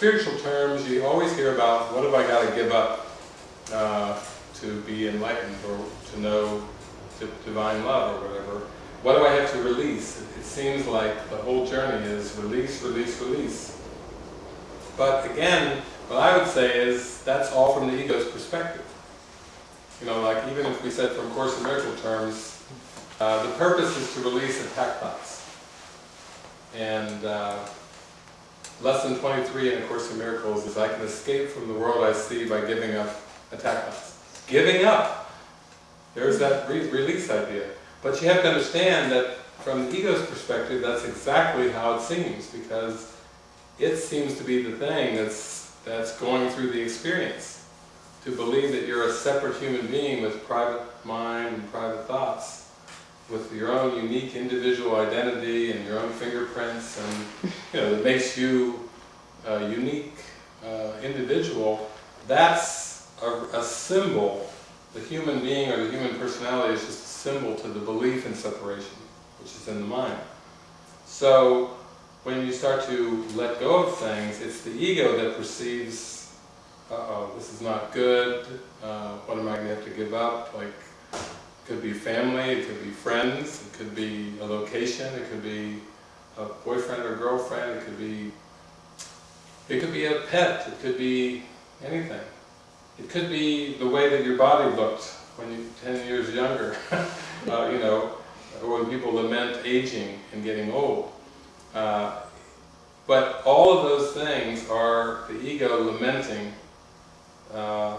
spiritual terms, you always hear about what have I got to give up uh, to be enlightened or to know divine love or whatever. What do I have to release? It seems like the whole journey is release, release, release. But again, what I would say is that's all from the ego's perspective. You know, like even if we said from Course in Miracle terms, uh, the purpose is to release attack thoughts. And uh, lesson 23 in A Course in Miracles is I can escape from the world I see by giving up attack thoughts. Giving up! There's that re release idea. But you have to understand that from the ego's perspective, that's exactly how it seems, because it seems to be the thing that's, that's going through the experience. To believe that you're a separate human being with private mind and private thoughts, with your own unique individual identity and your own fingerprints, and you know, that makes you a unique uh, individual, that's a, a symbol. The human being or the human personality is just a symbol to the belief in separation, which is in the mind. So, when you start to let go of things, it's the ego that perceives, uh-oh, this is not good, uh, what am I going to have to give up? Like, could be family, it could be friends, it could be a location, it could be a boyfriend or girlfriend, it could be, it could be a pet, it could be anything. It could be the way that your body looked when you're 10 years younger, uh, you know, or when people lament aging and getting old. Uh, but all of those things are the ego lamenting, uh,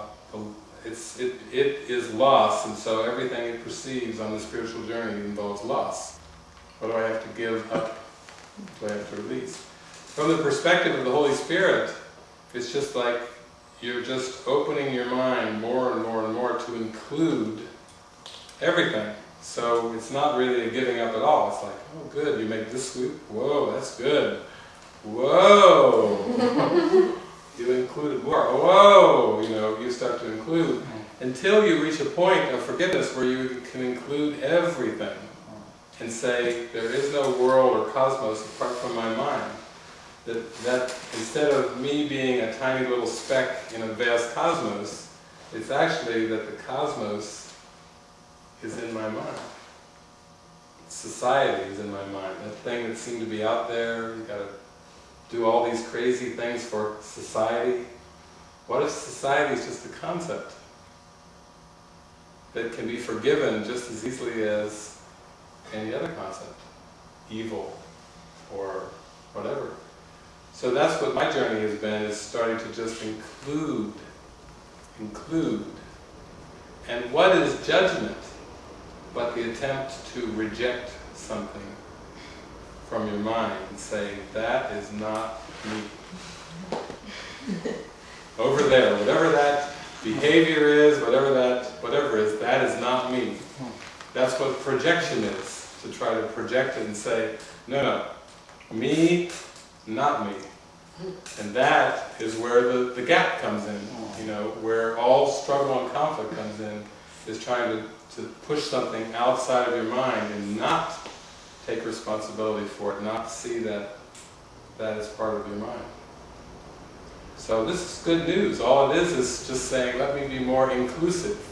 it's, it, it is loss, and so everything it perceives on the spiritual journey involves loss. What do I have to give up? What do I have to release? From the perspective of the Holy Spirit, it's just like you're just opening your mind more and more and more to include everything. So it's not really a giving up at all. It's like, oh good, you make this swoop, whoa, that's good. Whoa! you included more, whoa! You know, you start to include until you reach a point of forgiveness where you can include everything and say, there is no world or cosmos apart from my mind that, that instead of me being a tiny little speck in a vast cosmos, it's actually that the cosmos is in my mind. Society is in my mind. That thing that seemed to be out there, you gotta do all these crazy things for society. What if society is just a concept that can be forgiven just as easily as any other concept? Evil or whatever. So that's what my journey has been, is starting to just include, include. And what is judgment but the attempt to reject something from your mind and say, that is not me. Over there, whatever that behavior is, whatever that, whatever is, that is not me. That's what projection is, to try to project it and say, no, no, me, not me. And that is where the, the gap comes in, you know, where all struggle and conflict comes in, is trying to, to push something outside of your mind and not take responsibility for it, not see that that is part of your mind. So this is good news. All it is is just saying, let me be more inclusive.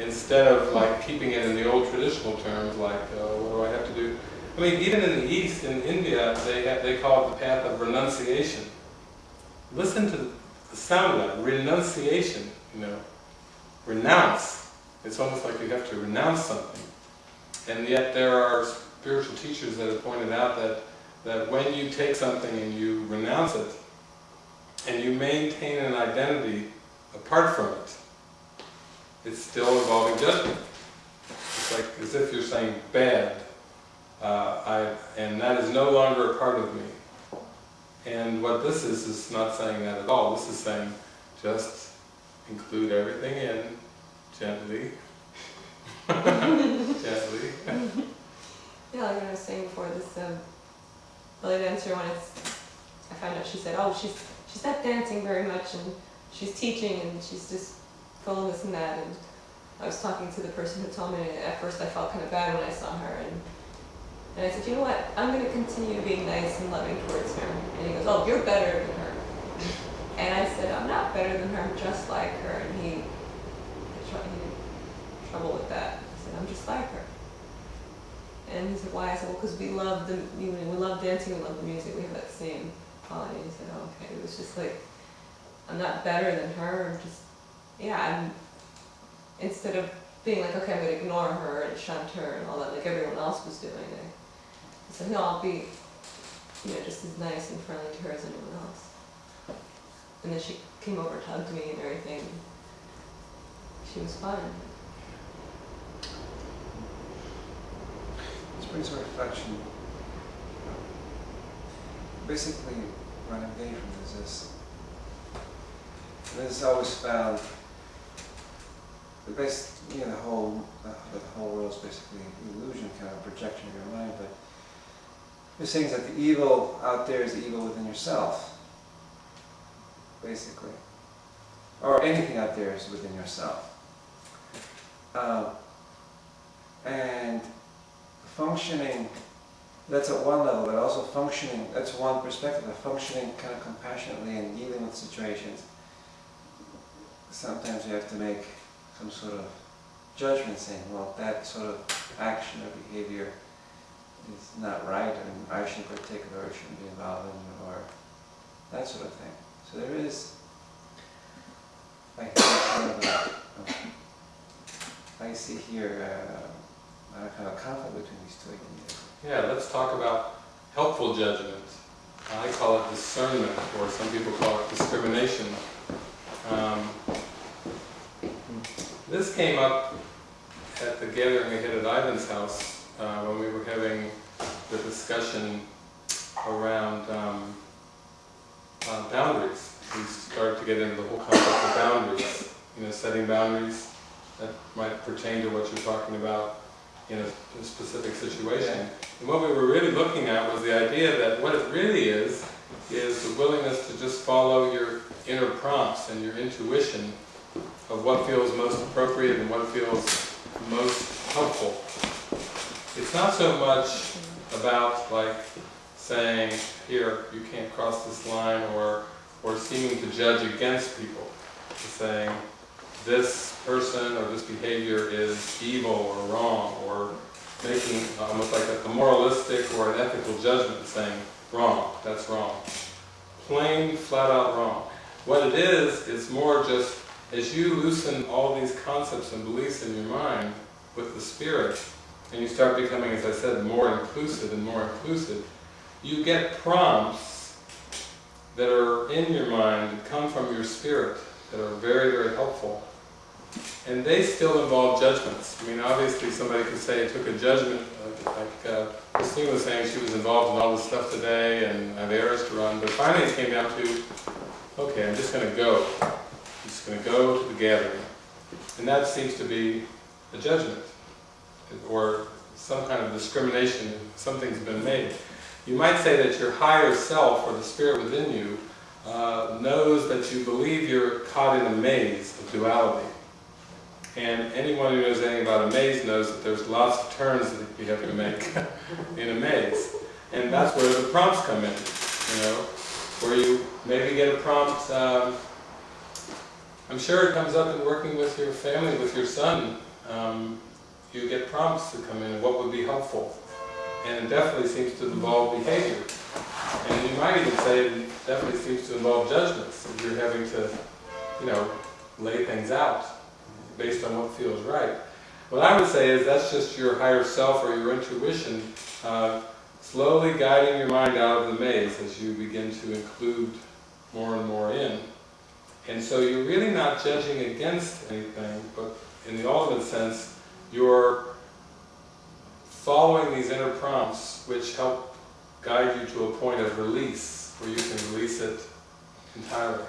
Instead of like keeping it in the old traditional terms, like, uh, what do I have to do? I mean, even in the East, in India, they, have, they call it the path of renunciation. Listen to the sound of that, renunciation, you know. Renounce. It's almost like you have to renounce something. And yet there are spiritual teachers that have pointed out that, that when you take something and you renounce it, and you maintain an identity apart from it, it's still involving judgment. It's like as if you're saying bad, uh, I, and that is no longer a part of me. And what this is, is not saying that at all. This is saying, just include everything in, gently. gently. Yeah, like I was saying before, this um, belly dancer, when it's, I found out she said, oh, she's, she's not dancing very much, and she's teaching, and she's just full this and that, and I was talking to the person who told me, and at first I felt kind of bad when I saw her, and and I said, you know what, I'm going to continue being nice and loving towards her. And he goes, oh, you're better than her. And I said, I'm not better than her, I'm just like her. And he, he had trouble with that. I said, I'm just like her. And he said, why? I said, well, because we love the, we love dancing, we love the music, we have that same quality. And he said, oh, okay. It was just like, I'm not better than her, I'm just, yeah, I'm, instead of being like, okay, I'm gonna ignore her and shunt her and all that, like everyone else was doing, I, said, no, I'll be, you know, just as nice and friendly to her as anyone else. And then she came over, and hugged me and everything. She was fine. This brings a reflection. Basically, what I'm getting from this is, this is always found, the base, you know, the whole, uh, the whole world is basically illusion, kind of projection of your mind, but you're saying that the evil out there is the evil within yourself, basically. Or anything out there is within yourself. Um, and functioning, that's at one level, but also functioning, that's one perspective, of functioning kind of compassionately and dealing with situations. Sometimes you have to make some sort of judgment saying, well, that sort of action or behavior is not right, and I shouldn't partake of it, or shouldn't be involved in or that sort of thing. So there is, I see here uh, a kind of conflict between these two ideas. Yeah, let's talk about helpful judgment. I call it discernment, or some people call it discrimination. Um, this came up at the gathering we had at Ivan's house uh, when we were having the discussion around um, uh, boundaries. We started to get into the whole concept of boundaries, you know, setting boundaries that might pertain to what you're talking about in a, a specific situation. And what we were really looking at was the idea that what it really is, is the willingness to just follow your inner prompts and your intuition of what feels most appropriate and what feels most helpful. It's not so much about like saying, here, you can't cross this line, or, or seeming to judge against people. It's saying, this person or this behavior is evil or wrong, or making almost like a, a moralistic or an ethical judgment saying, wrong, that's wrong. Plain, flat out wrong. What it is, is more just, as you loosen all these concepts and beliefs in your mind with the Spirit, and you start becoming, as I said, more inclusive and more inclusive, you get prompts that are in your mind, that come from your Spirit, that are very, very helpful. And they still involve judgments. I mean, obviously somebody could say it took a judgment, like, like uh, Christine was saying she was involved in all this stuff today and I have errands to run, but finally it came down to, okay, I'm just going to go. I'm going to go to the gathering. And that seems to be a judgment, or some kind of discrimination, something's been made. You might say that your higher self, or the spirit within you, uh, knows that you believe you're caught in a maze of duality. And anyone who knows anything about a maze knows that there's lots of turns that you have to make in a maze. And that's where the prompts come in, you know, where you maybe get a prompt, um, I'm sure it comes up in working with your family, with your son, um, you get prompts to come in, what would be helpful. And it definitely seems to involve behavior. And you might even say it definitely seems to involve judgments, if you're having to, you know, lay things out based on what feels right. What I would say is that's just your higher self or your intuition uh, slowly guiding your mind out of the maze as you begin to include more and more in. And so you're really not judging against anything, but in the ultimate sense, you're following these inner prompts which help guide you to a point of release, where you can release it entirely.